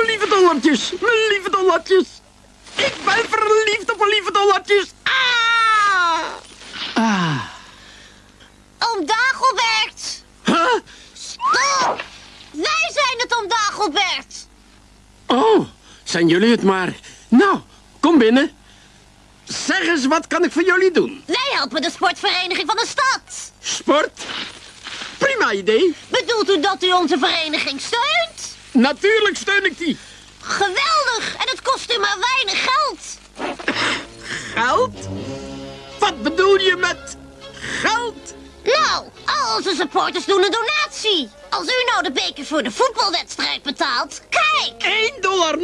mijn lieve dollartjes. Mijn lieve dollartjes. Ik ben verliefd op mijn lieve dollartjes. Ah! Ah. Oom Dagobert! Huh? Stop! Wij zijn het, oom Dagobert! Oh, zijn jullie het maar. Nou, kom binnen. Zeg eens, wat kan ik voor jullie doen? Wij helpen de sportvereniging van de stad. Sport? Prima idee. Bedoelt u dat u onze vereniging steunt? Natuurlijk steun ik die. Geweldig! En het kost u maar weinig geld. Geld? Wat bedoel je met geld? Nou, al onze supporters doen een donatie. Als u nou de beker voor de voetbalwedstrijd betaalt, kijk! 1,49 dollar?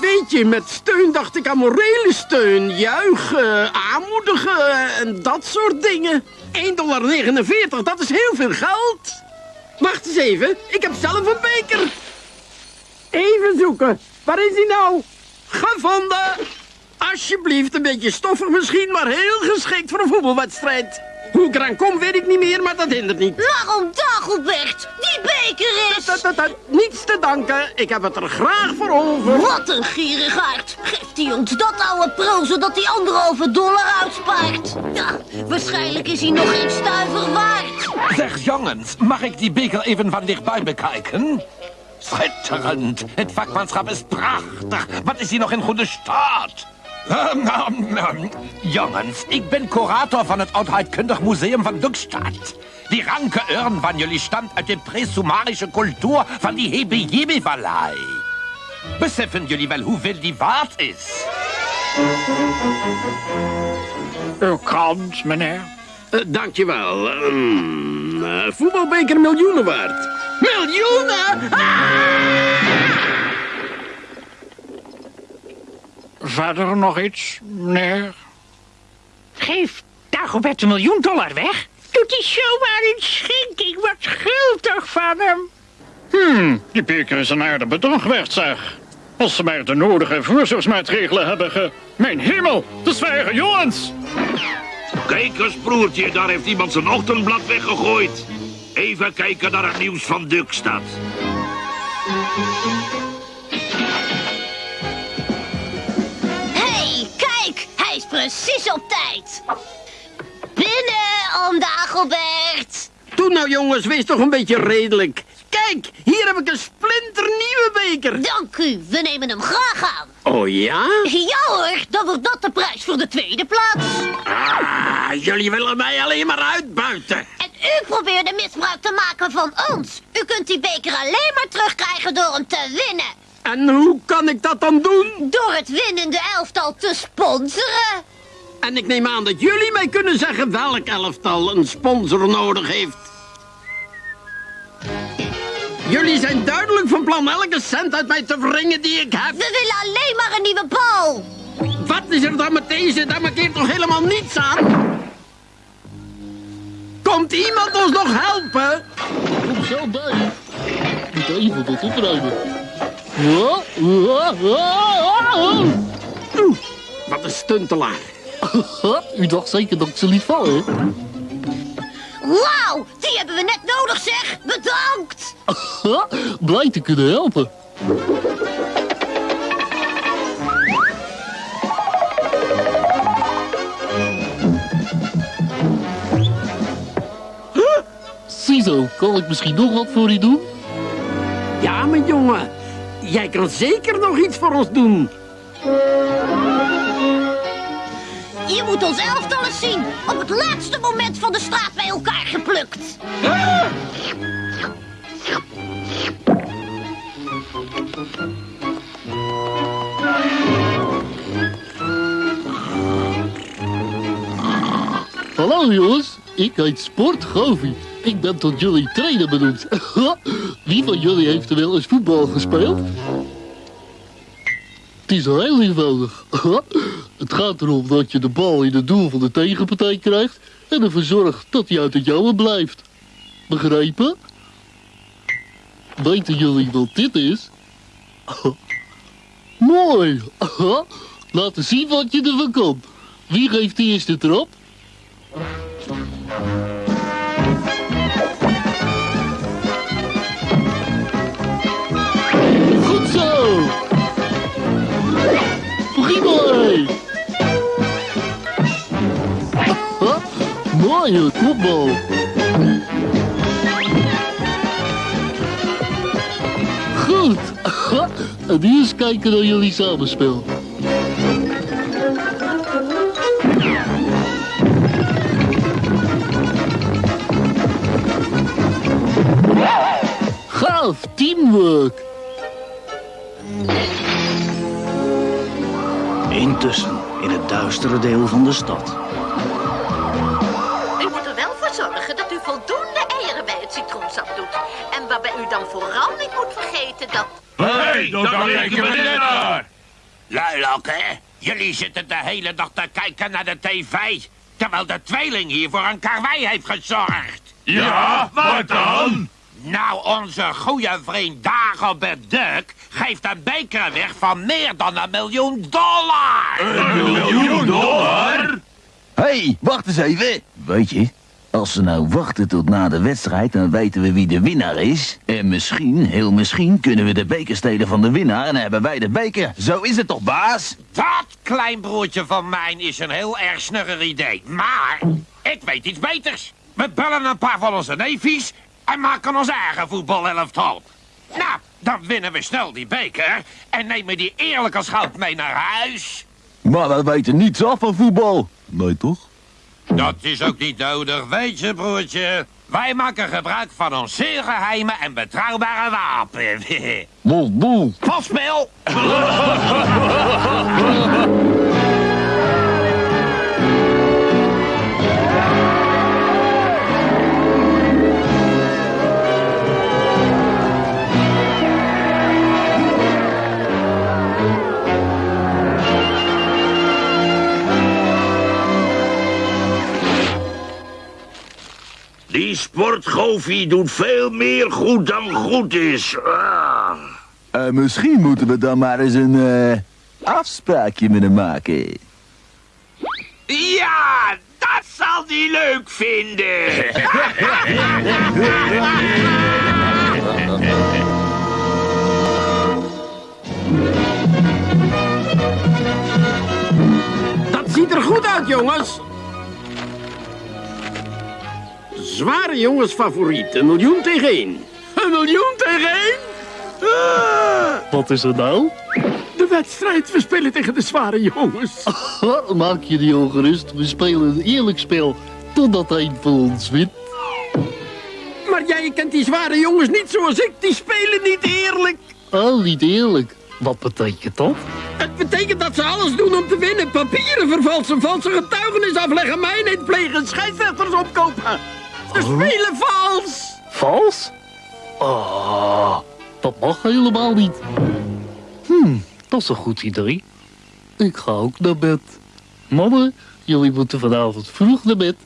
Weet je, met steun dacht ik aan morele steun. Juichen, aanmoedigen en dat soort dingen. 1,49 dollar, dat is heel veel geld. Wacht eens even, ik heb zelf een beker. Even zoeken, waar is hij nou? Gevonden. Alsjeblieft, een beetje stoffig misschien, maar heel geschikt voor een voetbalwedstrijd. Hoe ik eraan kom, weet ik niet meer, maar dat hindert niet. Waarom Dagobert? Die beker is... Dat, dat, dat, niets te danken, ik heb het er graag voor over. Wat een gierigaard. Geeft hij ons dat oude pro, zodat hij anderhalve dollar uitspaart? Ja, waarschijnlijk is hij nog geen stuiver waard. Zeg jongens, mag ik die beker even van dichtbij bekijken? Schitterend. Het vakmanschap is prachtig. Wat is hier nog in goede staat? Ehm, ehm, ehm, jongens, ik ben curator van het Oudheidkundig Museum van Dukstad. Die ranke urn van jullie stamt uit de presumarische cultuur van die Hebe-Jebe-Vallei. Beseffen jullie wel hoeveel die waard is? Uw krant, meneer. Uh, dankjewel. Um, uh, voetbalbeker miljoenen waard. Miljoenen? Ah! Verder nog iets, meneer? Geef Dagobert een miljoen dollar weg? Doet hij zomaar een schenking? Wat schuldig van hem. Hmm, die beker is een aardig bedrag waard, zeg. Als ze maar de nodige voorzorgsmaatregelen hebben ge... Mijn hemel, de zwijgen jongens! Kijk eens, broertje, daar heeft iemand zijn ochtendblad weggegooid. Even kijken naar het nieuws van Dukstad. hey, kijk! Hij is precies op tijd. Binnen, oom Dagobert. Doe nou jongens, wees toch een beetje redelijk. Kijk, hier heb ik een splinternieuwe beker. Dank u, we nemen hem graag aan. Oh ja? Ja hoor, dan wordt dat de prijs voor de tweede plaats. Ah, jullie willen mij alleen maar uitbuiten. En u probeerde misbruik te maken van ons. U kunt die beker alleen maar terugkrijgen door hem te winnen. En hoe kan ik dat dan doen? Door het winnende elftal te sponsoren. En ik neem aan dat jullie mij kunnen zeggen welk elftal een sponsor nodig heeft. Jullie zijn duidelijk van plan elke cent uit mij te wringen die ik heb. We willen alleen maar een nieuwe bal. Wat is er dan met deze? Daar markeert toch helemaal niets aan? Komt iemand ons nog helpen? Kom zo bij. Moet even tot opruimen. Oeh, wat een stuntelaar. U dacht zeker dat ik ze liet vallen, hè? Wauw, die hebben we net nodig zeg. Bedankt. Blij te kunnen helpen. Ziezo, kan ik misschien nog wat voor u doen? Ja, mijn jongen. Jij kan zeker nog iets voor ons doen. Je moet ons elftal zien. Op het laatste moment van de straat bij elkaar geplukt. Hallo jongens, ik heet Sport Govi. Ik ben tot jullie trainer benoemd. Wie van jullie heeft er wel eens voetbal gespeeld? Het is heel eenvoudig. Gaat erom dat je de bal in het doel van de tegenpartij krijgt... en ervoor zorgt dat hij uit het jouwe blijft. Begrepen? Weten jullie wat dit is? Mooi! Laten zien wat je ervan kan. Wie geeft de eerste trap? Goed. En nu eens kijken naar jullie samenspel. Gaaf, teamwork. Intussen, in het duistere deel van de stad. Waarbij u dan vooral niet moet vergeten dat... Hé, dan we dit naar. Luilak, hè? Jullie zitten de hele dag te kijken naar de tv. Terwijl de tweeling hier voor een karwei heeft gezorgd. Ja, wat dan? Nou, onze goede vriend Dagobert Duck geeft een beker weg van meer dan een miljoen dollar. Een miljoen dollar? Hé, hey, wacht eens even. Weet je, als ze nou wachten tot na de wedstrijd, dan weten we wie de winnaar is. En misschien, heel misschien, kunnen we de beker stelen van de winnaar en dan hebben wij de beker. Zo is het toch, baas? Dat kleinbroertje van mij is een heel erg snugger idee. Maar ik weet iets beters. We bellen een paar van onze neefjes en maken ons eigen voetbalelftal. Nou, dan winnen we snel die beker en nemen die eerlijk als goud mee naar huis. Maar we weten niets af van voetbal. Nee, toch? Dat is ook niet nodig, weet je, broertje. Wij maken gebruik van ons zeer geheime en betrouwbare wapen. Boel, boel. Valspel! Die sportgofie doet veel meer goed dan goed is. Ah. Eh, misschien moeten we dan maar eens een eh, afspraakje met hem maken. Ja, dat zal die leuk vinden. Dat ziet er goed uit, jongens. Zware jongens favoriet. Een miljoen tegen één. Een miljoen tegen één? Ah, Wat is er nou? de wedstrijd. We spelen tegen de zware jongens. Maak je die ongerust. We spelen een eerlijk spel. Totdat een van ons wint. Maar jij kent die zware jongens niet zoals ik. Die spelen niet eerlijk. Oh, niet eerlijk. Wat betekent dat? Het betekent dat ze alles doen om te winnen. Papieren vervalsen, valse getuigenis afleggen, mijnheid plegen, scheidsrechters opkopen. Ze spelen vals. Vals? Oh, dat mag helemaal niet. Hm, dat is een goed idee. Ik ga ook naar bed. Mannen, jullie moeten vanavond vroeg naar bed.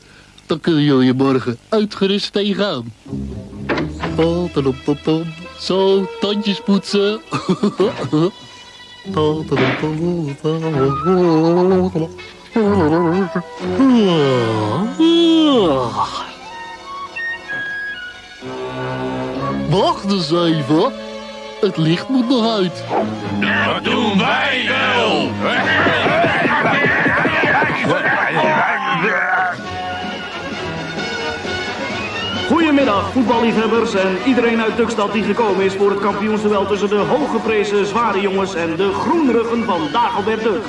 Dan kunnen jullie morgen uitgerust tegenaan. Tadadadadam. Zo, tandjes poetsen. Wacht eens even. Het licht moet nog uit. Dat doen wij wel. Goedemiddag, voetballiefhebbers en iedereen uit Dukstad die gekomen is voor het kampioensduel tussen de hooggeprezen zware jongens en de groenruggen van Dagobert Duk.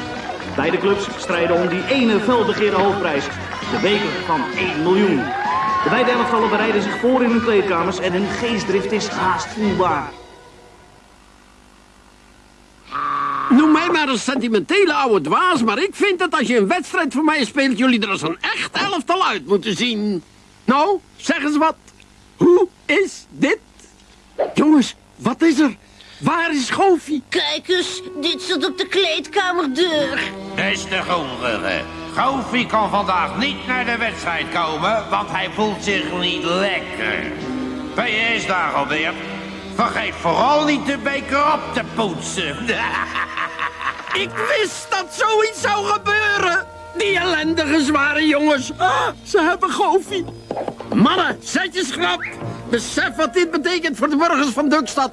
Beide clubs strijden om die ene felbegeerde hoofdprijs, de beker van 1 miljoen. De beide elftallen bereiden zich voor in hun kleedkamers en hun geestdrift is haast voelbaar. Noem mij maar een sentimentele oude dwaas, maar ik vind dat als je een wedstrijd voor mij speelt, jullie er als een echt elftal uit moeten zien. Nou, zeg eens wat. Hoe is dit? Jongens, wat is er? Waar is Goofie? Kijk eens, dit staat op de kleedkamerdeur. Beste groenruggen, Goofy kan vandaag niet naar de wedstrijd komen, want hij voelt zich niet lekker. PS Dagobert, vergeet vooral niet de beker op te poetsen. Ik wist dat zoiets zou gebeuren. Die ellendige zware jongens. Ah, ze hebben Goofy. Mannen, zet je schrap. Besef wat dit betekent voor de burgers van Dukstad.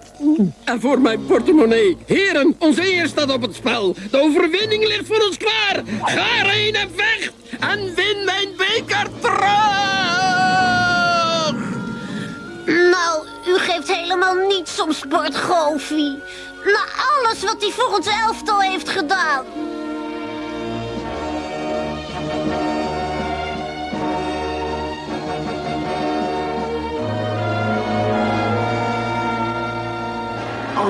En voor mijn portemonnee. Heren, onze eer staat op het spel. De overwinning ligt voor ons klaar. Ga erheen en vecht. En win mijn beker terug. Nou, u geeft helemaal niets om sport, Goofy. Na alles wat hij voor ons elftal heeft gedaan.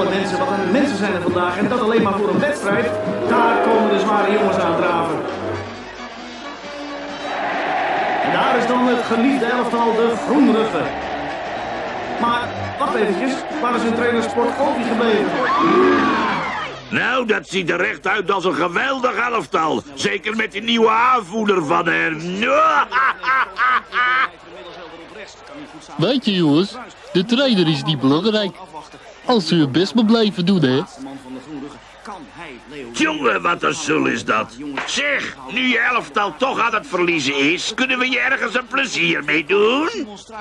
Alle mensen, wat een mensen zijn er vandaag. En dat alleen maar voor een wedstrijd. Daar komen de zware jongens aan draven. En daar is dan het geliefde elftal, de Groenruggen. Maar, wacht eventjes. Waar is hun trainer Sport Goofy gebleven? Nou, dat ziet er echt uit als een geweldig elftal. Zeker met die nieuwe aanvoerder van hen. Weet je jongens, de trainer is niet belangrijk. Als u het best maar blijven doen, hè. Jongen, wat een sul is dat. Zeg, nu je elftal toch aan het verliezen is... kunnen we je ergens een plezier mee doen?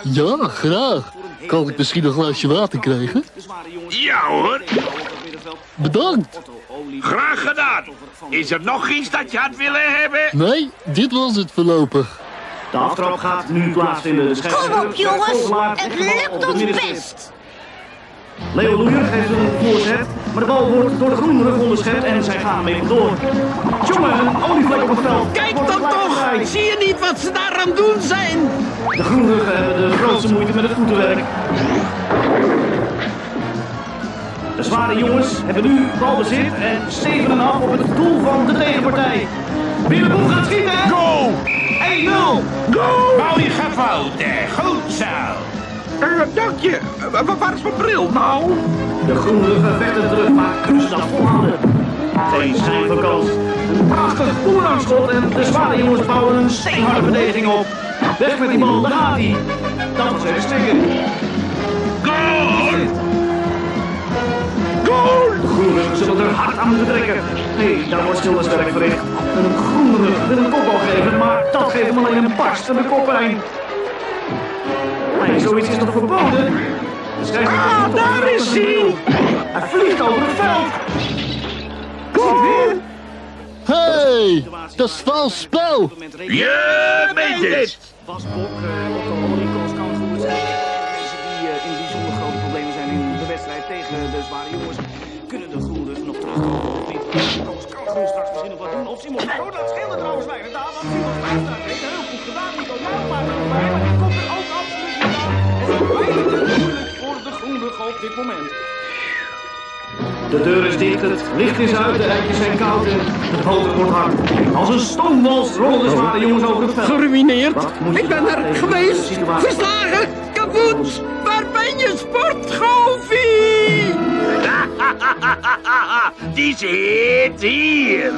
Ja, graag. Kan ik misschien een glaasje water krijgen? Ja hoor, Bedankt. graag gedaan. Is er nog iets dat je had willen hebben? Nee, dit was het voorlopig. De aftrap gaat nu plaatsvinden. De Kom scheidsrechter op, jongens. Het lukt ons best. Leo Loeier geeft een voorzet, maar de bal wordt door de groenrug onderschept en zij gaan mee door. Jongen, een olievlek op het veld. Kijk dan toch. Zie je niet wat ze daar aan doen zijn? De groenruggen hebben de grootste moeite met het voetenwerk. De zware jongens hebben nu balbezit en stevenen af op het doel van de tegenpartij. Willeboel gaat schieten. Go! 1-0. Go! Bouw je gefoten. Goed zo. Uh, dank je. Uh, waar is mijn bril nou? De groenruggen vechten terug, maar ze dat volhouden? Geen schijn van kans. Een prachtig boerangschot en de zware jongens bouwen een steenharde verdediging op. Weg met die bal, daar gaat hij. Dat was even slikken. Goal! Goal! De zullen er hard aan moeten trekken. Nee, daar wordt stilderswerk verricht. En een groenrug wil een kopbal geven, maar dat geeft hem alleen een barst en de koppijn. Nee, zoiets is toch verboden? Ah, daar is hij! Hij vliegt over het veld. Kom weer! Hey, dat is vals spel. Je meent het. Bas Bok, uh, Otto Oliekoos kan goed zijn. Mensen die uh, in bijzonder grote problemen zijn in de wedstrijd tegen de zware jongens, kunnen de groenen nog terugkomen op dit. Thomas kan groen straks misschien nog wat doen. Of Simon. Oh, dat scheelde trouwens weinig daar, want Simon daar. Heeft heel goed gedaan. Nog bij, maar die komt er ook moeilijk voor de op dit moment. De deur is dicht, het licht is uit, de rijtjes zijn koud en het hoofd wordt hard. Als een stoomwals rollen de zware jongens over het veld. Geruineerd. Ik ben er geweest. Verslagen. Kapot. Waar ben je, sportgoofie? Die zit hier.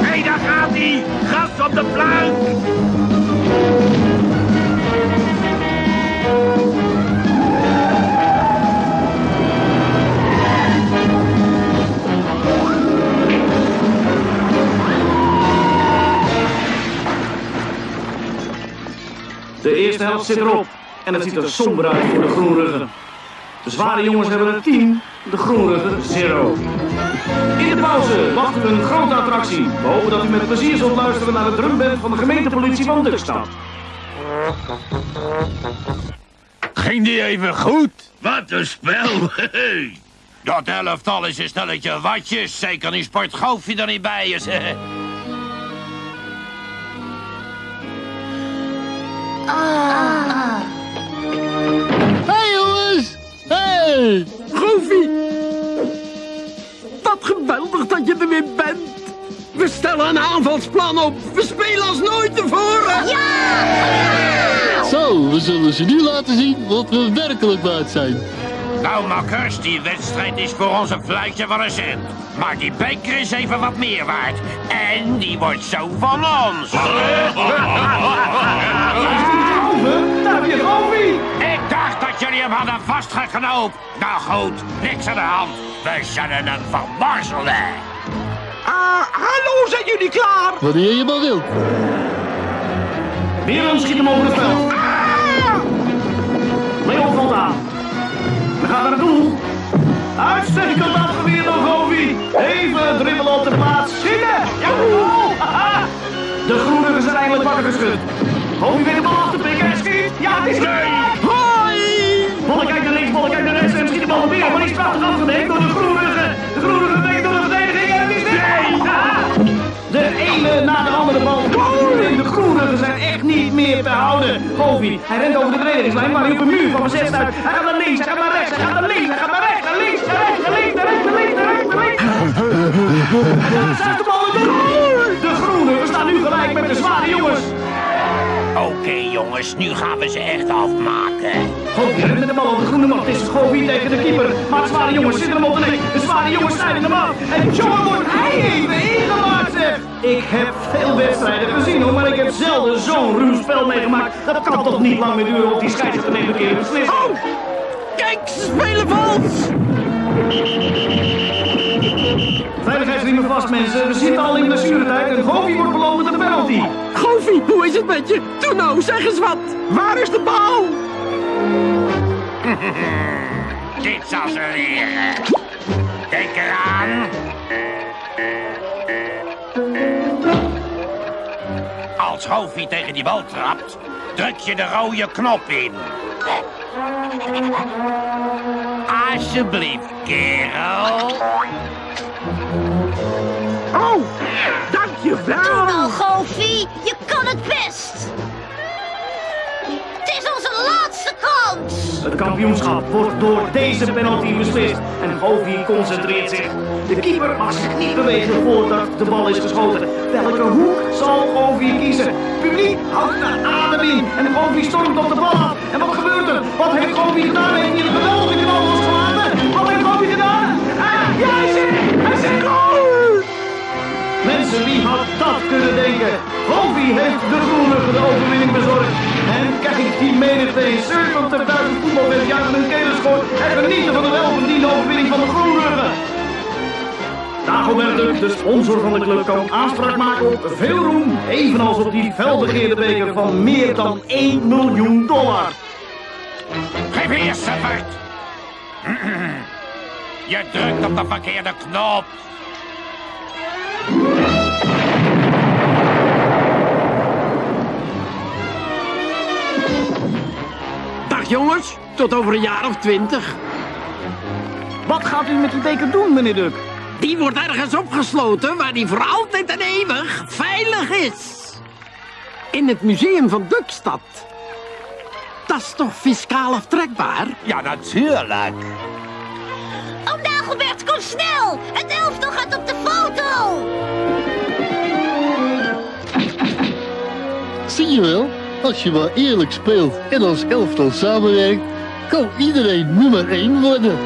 Hé, hey, daar gaat hij. Gas op de plank. De eerste helft zit erop en het ziet er somber uit voor de groenruggen. De zware jongens hebben een 10, de groenruggen 0. In de pauze wacht u een grote attractie. We hopen dat u met plezier zult luisteren naar de drumband van de gemeentepolitie van Dukstad. Ging die even goed? Wat een spel. Dat elftal is een stelletje watjes. Zeker niet sport er niet bij is. hè. Hey jongens. Hey. Goofy. Wat geweldig dat je er weer bent. We stellen een aanvalsplan op. We spelen als nooit tevoren. Zo, we zullen ze nu laten zien wat we werkelijk waard zijn. Nou, makkers, die wedstrijd is voor ons een fluitje van een cent. Maar die beker is even wat meer waard. En die wordt zo van ons. Over, daar heb je Goofy! Ik dacht dat jullie hem hadden vastgeknoopt. Nou goed, niks aan de hand. We zullen hem vermorzelen. Ah, hallo, zijn jullie klaar? Wanneer je maar wilt. Weer schiet hem over het veld. Leon valt aan. Uitstekend afgeweerd door Govi. Even dribbelen op de plaats. Schieten! Ja, goal! De groenen zijn eindelijk wakker geschud. Govi weet de bal af te pikken en schiet. Ja, het is raak. Hoi! Bolle kijkt naar links, Bolle kijkt naar rechts en schiet de bal weer. Maar die is prachtig door de groenigen. De groenigen weken door de verdediging en het is nee! De ene na de andere bal. Goal! De groenigen zijn echt niet meer te houden. Govi, hij rent over de verdedigingslijn, maar hij op een muur van bezet uit. Hij gaat naar links, hij gaat naar rechts, hij gaat naar links, hij gaat naar rechts, links, rechts, links, rechts, links, rechts, links. De bal in de! De groenigen staan nu gelijk met de zware jongens. Oké, jongens, nu gaan we ze echt afmaken. Rent met de bal op de groene mat. Het is Govi tegen de keeper. Maar de zware jongens zitten hem op de nek. De zware jongens snijden hem af. En jongen wordt hij even ingemaakt, zeg. Ik heb veel wedstrijden gezien, hoor. Maar ik heb zelden zo'n ruw spel meegemaakt. Dat kan toch niet lang meer duren of die scheidsrechter neemt een keer een beslissing. Oh, kijk, ze spelen vals! Veiligheidsriemen vast, mensen. We zitten al in blessuretijd en Govi wordt beloond met een penalty. Goofy, hoe is het met je? Doe nou, zeg eens wat. Waar is de bal? Dit zal ze leren. Kijk eraan. Als Hoofie tegen die bal trapt, druk je de rode knop in. Alsjeblieft, kerel. Oh, Doe dankjewel. nou, Goofy. Je kan het best. Het is onze laatste kans. Het kampioenschap wordt door deze penalty beslist en Govi concentreert zich. De keeper mag zich niet bewegen voordat de bal is geschoten. Welke hoek zal Govi kiezen? Publiek houdt de adem in en Govi stormt op de bal af. En wat gebeurt er? Wat heeft Govi gedaan? Heeft hij een geweldige knal Wie had dat kunnen denken? Govi heeft de groene de overwinning bezorgd. En kijk die menigte in 70.000 voetbalfans juichen hun kelen schoort en genieten van de welverdiende overwinning van de groenruggen. Dagobert Duck, de sponsor van de club, kan aanspraak maken op veel roem, evenals op die felbegeerde beker van meer dan 1 miljoen dollar. Geef hier, suffert. Je drukt op de verkeerde knop. Jongens, tot over een jaar of twintig. Wat gaat u met die beker doen, meneer Duck? Die wordt ergens opgesloten waar die voor altijd en eeuwig veilig is. In het museum van Dukstad. Dat is toch fiscaal aftrekbaar? Ja, natuurlijk. Oh, Dagobert, kom snel. Het elftal gaat op de foto. Zie je wel, als je maar eerlijk speelt en als elftal samenwerkt, kan iedereen nummer 1 worden.